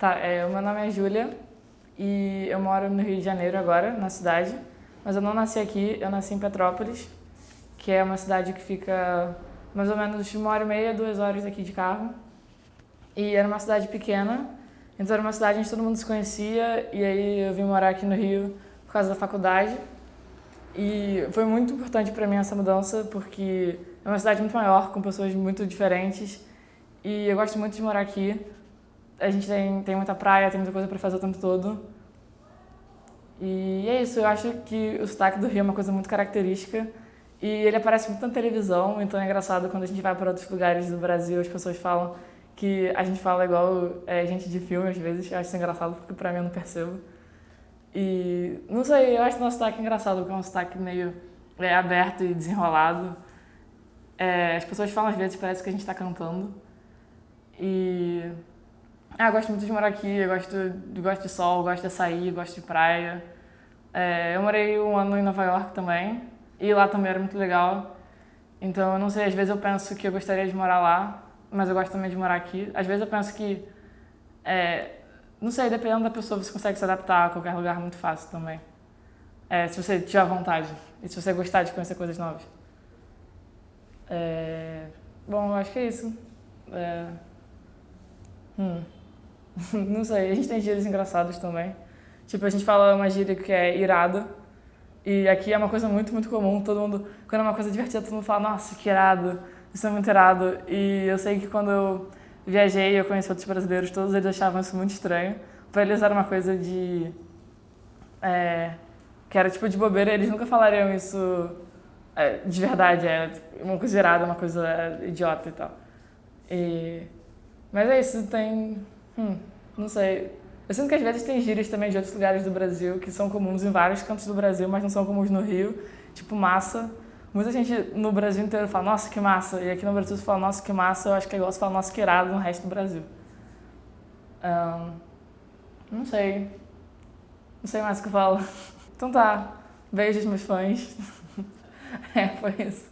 Tá, é, o meu nome é Júlia e eu moro no Rio de Janeiro agora, na cidade. Mas eu não nasci aqui, eu nasci em Petrópolis, que é uma cidade que fica mais ou menos uma hora e meia, duas horas aqui de carro. E era uma cidade pequena, então era uma cidade onde todo mundo se conhecia e aí eu vim morar aqui no Rio por causa da faculdade. E foi muito importante para mim essa mudança porque é uma cidade muito maior, com pessoas muito diferentes e eu gosto muito de morar aqui. A gente tem, tem muita praia, tem muita coisa para fazer o tempo todo. E é isso, eu acho que o sotaque do Rio é uma coisa muito característica e ele aparece muito na televisão, então é engraçado quando a gente vai para outros lugares do Brasil, as pessoas falam que a gente fala igual é, gente de filme às vezes, eu acho isso engraçado porque para mim eu não percebo. E não sei, eu acho o nosso sotaque engraçado, porque é um sotaque meio é, aberto e desenrolado. É, as pessoas falam às vezes, parece que a gente está cantando. E. Ah, gosto muito de morar aqui, eu gosto, gosto de sol, gosto de açaí, gosto de praia. É, eu morei um ano em Nova York também, e lá também era muito legal. Então, eu não sei, às vezes eu penso que eu gostaria de morar lá, mas eu gosto também de morar aqui. Às vezes eu penso que, é, não sei, dependendo da pessoa, você consegue se adaptar a qualquer lugar muito fácil também. É, se você tiver vontade e se você gostar de conhecer coisas novas. É, bom, eu acho que é isso. É, hum, não sei, a gente tem gírias engraçadas também. Tipo, a gente fala uma gíria que é irado. E aqui é uma coisa muito, muito comum. Todo mundo, quando é uma coisa divertida, todo mundo fala, nossa, que irado. Isso é muito irado. E eu sei que quando eu viajei, eu conheci outros brasileiros, todos eles achavam isso muito estranho. Para eles era uma coisa de... É, que era tipo de bobeira, eles nunca falariam isso é, de verdade, é uma coisa irada, uma coisa idiota e tal. E, mas é isso, tem... Hum, não sei. Eu sinto que às vezes tem gírias também de outros lugares do Brasil que são comuns em vários cantos do Brasil, mas não são comuns no Rio. Tipo massa. Muita gente no Brasil inteiro fala, nossa, que massa. E aqui no Brasil você fala, nossa, que massa. Eu acho que é igual você fala, nossa, que irado no resto do Brasil. Um, não sei. Não sei mais o que eu falo. Então tá. Beijos, meus fãs. é, foi isso.